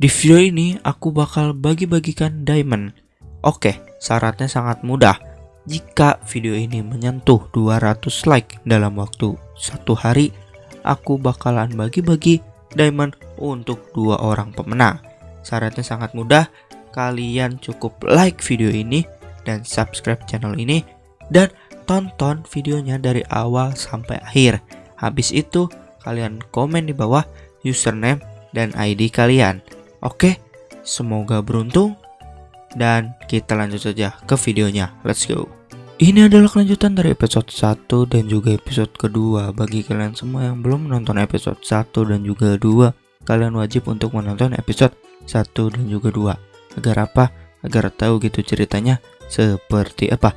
Di video ini aku bakal bagi-bagikan diamond. Oke, syaratnya sangat mudah. Jika video ini menyentuh 200 like dalam waktu satu hari, aku bakalan bagi-bagi diamond untuk dua orang pemenang. Syaratnya sangat mudah, kalian cukup like video ini dan subscribe channel ini dan tonton videonya dari awal sampai akhir. Habis itu, kalian komen di bawah username dan ID kalian. Oke, semoga beruntung dan kita lanjut saja ke videonya. Let's go. Ini adalah kelanjutan dari episode 1 dan juga episode kedua. Bagi kalian semua yang belum menonton episode 1 dan juga 2, kalian wajib untuk menonton episode 1 dan juga 2. Agar apa? Agar tahu gitu ceritanya seperti apa.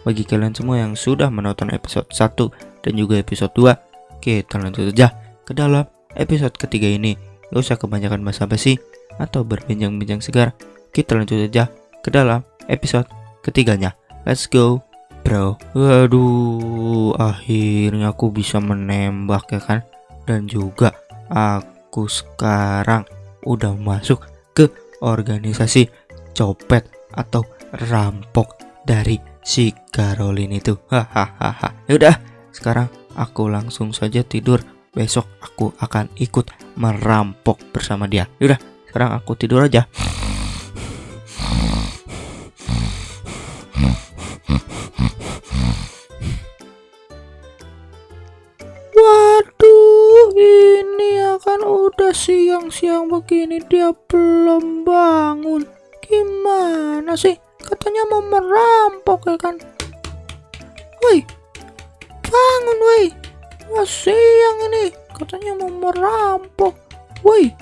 Bagi kalian semua yang sudah menonton episode 1 dan juga episode 2, kita lanjut saja ke dalam episode ketiga ini. Gak usah kebanyakan basa-basi atau berbincang-bincang segar. Kita lanjut saja ke dalam episode ketiganya. Let's go, bro. Waduh, akhirnya aku bisa menembak ya kan. Dan juga aku sekarang udah masuk ke organisasi copet atau rampok dari si Caroline itu. Hahaha. Yaudah, sekarang aku langsung saja tidur. Besok aku akan ikut merampok bersama dia. Yaudah, sekarang aku tidur aja. Waduh, ini akan udah siang-siang begini dia belum bangun. Gimana sih? Katanya mau merampok ya kan? Woi, bangun woi. Wah siang ini. Katanya mau merampok. Woi.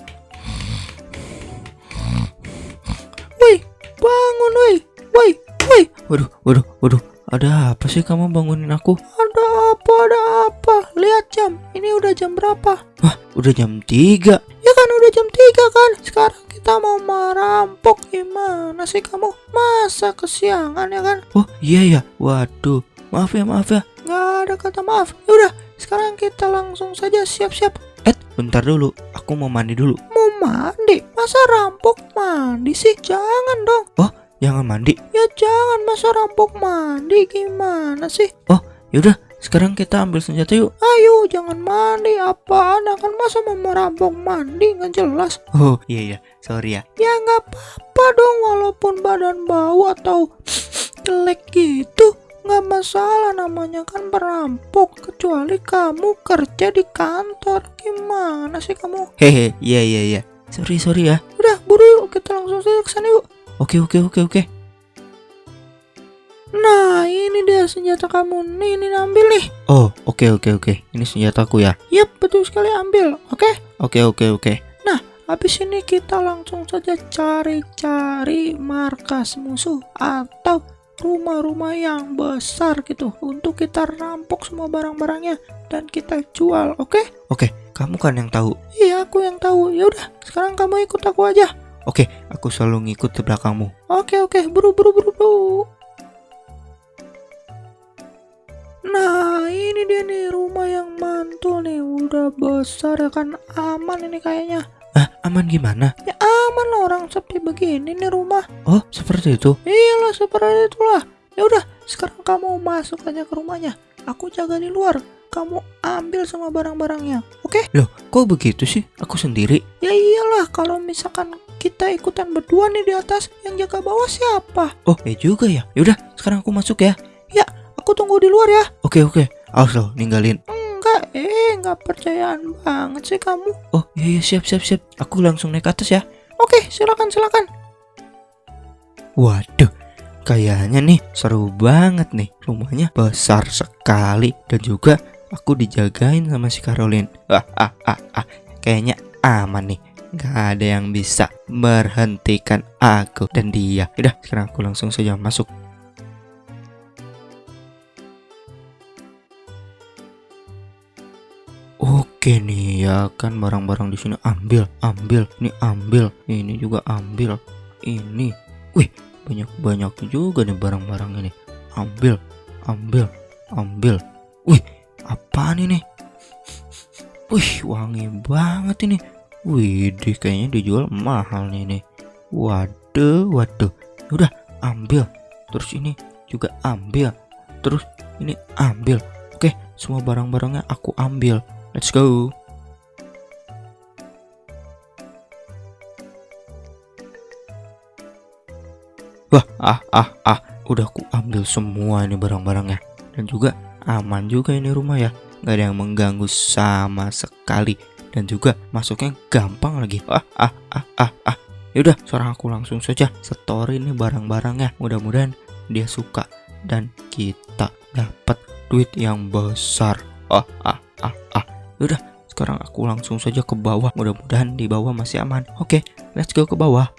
Woi, bangun woi. Woi, woi. Waduh, waduh, waduh. Ada apa sih kamu bangunin aku? Ada apa, ada apa? Lihat jam. Ini udah jam berapa? Wah, udah jam 3. Ya kan udah jam 3 kan? Sekarang kita mau merampok gimana sih kamu? Masa kesiangan ya kan? Oh iya ya, waduh. Maaf ya, maaf ya. Nggak ada kata maaf. Yaudah, sekarang kita langsung saja siap-siap. Eh, bentar dulu. Aku mau mandi dulu. Mau mandi? Masa rampok mandi sih? Jangan dong. Oh, jangan mandi? Ya jangan, masa rampok mandi gimana sih? Oh, yaudah. Sekarang kita ambil senjata yuk. Ayo, jangan mandi. Apaan? Akan masa mau merampok mandi? Nggak jelas. Oh, iya iya. Sorry ya. Ya nggak apa-apa dong, walaupun badan bau atau jelek gitu. Nggak masalah namanya kan perampok. Kecuali kamu kerja di kantor. Gimana sih kamu? Hehe, iya iya iya. Sorry sorry ya. Udah, buru yuk. Kita langsung saja ke sana yuk. Oke oke oke oke. Nah, ini dia senjata kamu. Nih, ini ambil nih. Oh, oke oke oke. Ini senjataku ya. Yap, betul sekali ambil. Oke? Oke oke oke. Nah, habis ini kita langsung saja cari-cari markas musuh atau rumah-rumah yang besar gitu untuk kita rampok semua barang-barangnya dan kita jual, oke? Oke, kamu kan yang tahu. Iya, aku yang tahu. Ya udah, sekarang kamu ikut aku aja. Oke, aku selalu ngikut di belakangmu. Oke, oke, buru buru buru buru. Nah, ini dia nih rumah yang mantul nih. Udah besar ya kan aman ini kayaknya. Aman gimana? Ya aman lah orang sepi begini nih rumah. Oh, seperti itu? Iyalah, seperti itulah. Ya udah, sekarang kamu masuk aja ke rumahnya. Aku jaga di luar. Kamu ambil semua barang-barangnya. Oke? Loh, kok begitu sih? Aku sendiri? Ya iyalah, kalau misalkan kita ikutan berdua nih di atas, yang jaga bawah siapa? Oh, ya juga ya. Yaudah, sekarang aku masuk ya. Ya, aku tunggu di luar ya. Oke, oke. Awas lo, ninggalin. Enggak, eh, nggak percayaan banget sih kamu. Oh, iya, iya, siap, siap, siap. Aku langsung naik ke atas ya. Oke, silakan, silakan. Waduh, kayaknya nih seru banget nih. Rumahnya besar sekali dan juga aku dijagain sama si Caroline. Ah, ah, ah, ah. Kayaknya aman nih. Gak ada yang bisa berhentikan aku dan dia. Udah, sekarang aku langsung saja masuk. Oke nih ya kan barang-barang di sini ambil, ambil, ini ambil, ini juga ambil, ini, wih banyak-banyak juga nih barang-barang ini, ambil, ambil, ambil, wih apaan ini, wih wangi banget ini, Wih, kayaknya dijual mahal nih nih. Waduh, waduh. Udah, ambil. Terus ini juga ambil. Terus ini ambil. Oke, semua barang-barangnya aku ambil. Let's go. Wah, ah, ah, ah. Udah aku ambil semua ini barang-barangnya. Dan juga aman juga ini rumah ya. Gak ada yang mengganggu sama sekali. Dan juga masuknya gampang lagi. Ah, ah, ah, ah, ah. Yaudah, sekarang aku langsung saja store ini barang-barangnya. Mudah-mudahan dia suka dan kita dapat duit yang besar. Ah, ah. Yaudah, sekarang aku langsung saja ke bawah. Mudah-mudahan di bawah masih aman. Oke, let's go ke bawah.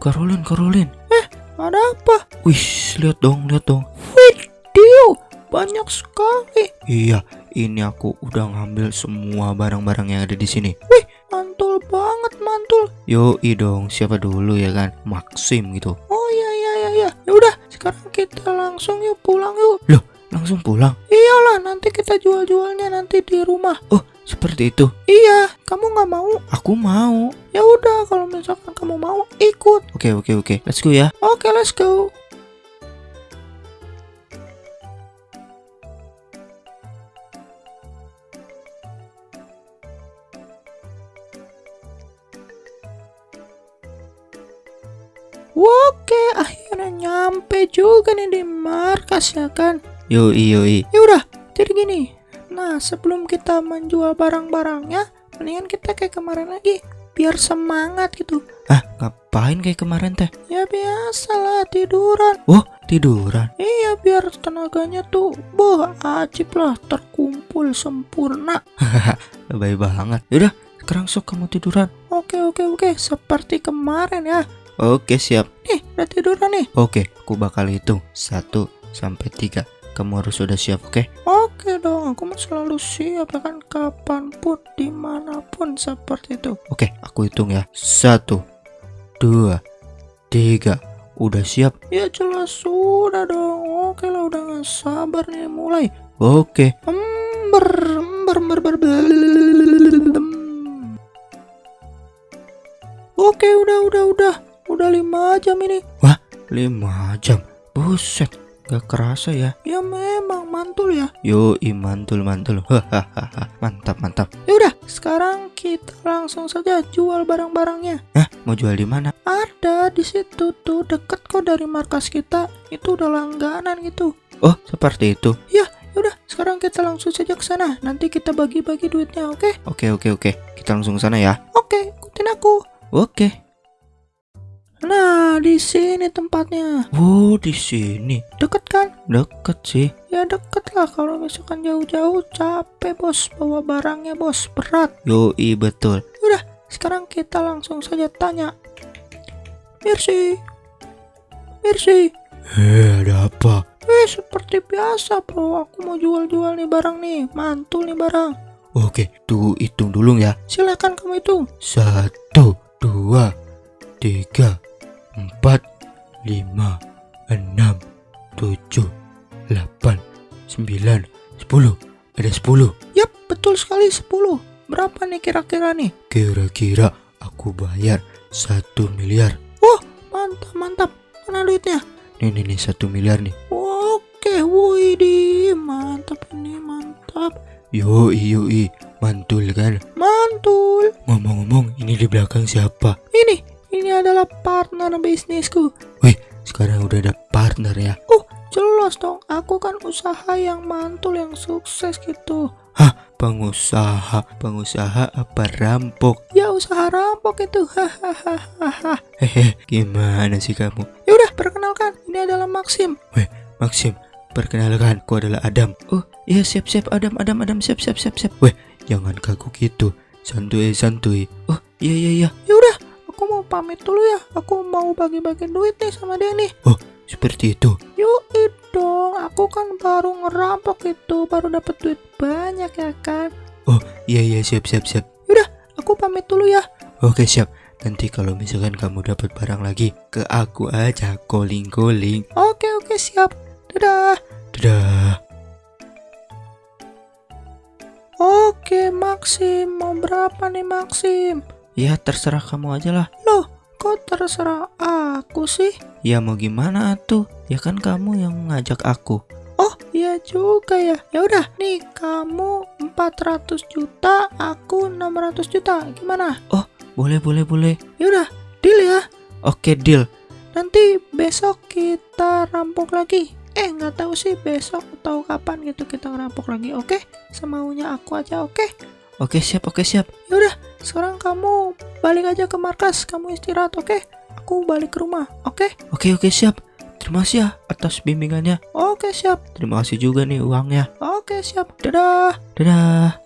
Karolin, Karolin. Eh, ada apa? Wih, lihat dong, lihat dong. Video banyak sekali. Iya, ini aku udah ngambil semua barang-barang yang ada di sini. Wih, mantul banget, mantul. Yo, dong, siapa dulu ya kan? Maxim gitu. Iya. Ya udah, sekarang kita langsung yuk pulang yuk. Loh, langsung pulang? Iyalah, nanti kita jual-jualnya nanti di rumah. Oh, seperti itu. Iya, kamu nggak mau? Aku mau. Ya udah, kalau misalkan kamu mau, ikut. Oke, oke, oke. Let's go ya. Oke, let's go. Oke, akhirnya nyampe juga nih di markas ya kan. Yoi, yoi. Ya udah, jadi gini, Nah, sebelum kita menjual barang-barangnya, mendingan kita kayak kemarin lagi, biar semangat gitu. Ah, ngapain kayak kemarin teh? Ya biasalah tiduran. Wah, tiduran? Iya, biar tenaganya tuh, boh, ajib lah, terkumpul sempurna. Hahaha, lebay banget. Yaudah, sekarang sok kamu tiduran. Oke, oke, oke, seperti kemarin ya. Oke, siap. Nih, udah tiduran nih. Oke, aku bakal hitung. Satu sampai tiga. Kamu harus sudah siap, oke? Okay? Oke dong, aku mau selalu siap ya kan kapan pun, di mana pun seperti itu. Oke, aku hitung ya. Satu, dua, tiga. Udah siap? Ya jelas sudah dong. Oke lah, udah gak sabar nih mulai. Oke. Ember, ember, ember, ember, Oke, udah, udah, udah. Udah lima jam ini. Wah, lima jam. Buset, Gak kerasa ya? Ya memang mantul ya. Yo, mantul mantul. Hahaha, mantap mantap. Ya udah, sekarang kita langsung saja jual barang-barangnya. Nah, mau jual di mana? Ada di situ tuh, deket kok dari markas kita. Itu udah langganan gitu. Oh, seperti itu. Ya, udah sekarang kita langsung saja ke sana. Nanti kita bagi-bagi duitnya, oke? Okay? Oke, oke, oke. Kita langsung ke sana ya. Oke, ikutin aku. Oke. Nah, di sini tempatnya. Oh, di sini. Deket kan? Deket sih. Ya deket lah kalau misalkan jauh-jauh capek bos bawa barangnya bos berat. Yoi betul. Udah, sekarang kita langsung saja tanya. Mercy. Mercy. Eh, ada apa? Eh, seperti biasa bro. Aku mau jual-jual nih barang nih. Mantul nih barang. Oke, tuh hitung dulu ya. Silakan kamu hitung. Satu, dua, tiga, empat, lima, enam, tujuh, delapan, sembilan, sepuluh. Ada sepuluh. Yap, betul sekali sepuluh. Berapa nih kira-kira nih? Kira-kira aku bayar satu miliar. Wah, mantap, mantap. Mana duitnya? Nih, nih, nih, satu miliar nih. Oke, woi di mantap ini, mantap. Yo, iyo, mantul kan? Mantul. Ngomong-ngomong, ini di belakang siapa? Ini, ini adalah partner bisnisku. Wih, sekarang udah ada partner ya? Oh, jelas dong. Aku kan usaha yang mantul, yang sukses gitu. Hah, pengusaha? Pengusaha apa rampok? Ya, usaha rampok itu. Hahaha. Hehe, gimana sih kamu? Ya udah, perkenalkan. Ini adalah Maxim. Wih, Maxim. Perkenalkan, aku adalah Adam. Oh, iya siap-siap Adam, Adam, Adam, siap, siap, siap, siap. Weh, jangan kaku gitu. Santuy, santuy. Oh, iya, iya, iya. Ya udah, aku mau pamit dulu ya. Aku mau bagi-bagi duit nih sama dia nih. Oh, seperti itu. Yuk dong, aku kan baru ngerampok itu, baru dapat duit banyak ya kan. Oh, iya iya siap siap siap. Yaudah, aku pamit dulu ya. Oke, siap. Nanti kalau misalkan kamu dapat barang lagi, ke aku aja calling calling. Oke, oke, siap. Dadah. Dadah. Oke, Maxim. Mau berapa nih, Maxim? Ya, terserah kamu aja lah. Loh, kok terserah aku sih? Ya mau gimana tuh? Ya kan kamu yang ngajak aku. Oh, iya juga ya. Ya udah, nih kamu 400 juta, aku 600 juta. Gimana? Oh, boleh, boleh, boleh. Ya udah, deal ya. Oke, deal. Nanti besok kita rampok lagi. Eh, nggak tahu sih besok atau kapan gitu kita ngerampok lagi. Oke, semaunya aku aja. Oke. Oke, siap. Oke, siap. Ya udah, sekarang kamu balik aja ke markas. Kamu istirahat, oke? Aku balik ke rumah, oke? Oke, oke, siap. Terima kasih ya atas bimbingannya. Oke, siap. Terima kasih juga nih uangnya. Oke, siap. Dadah. Dadah.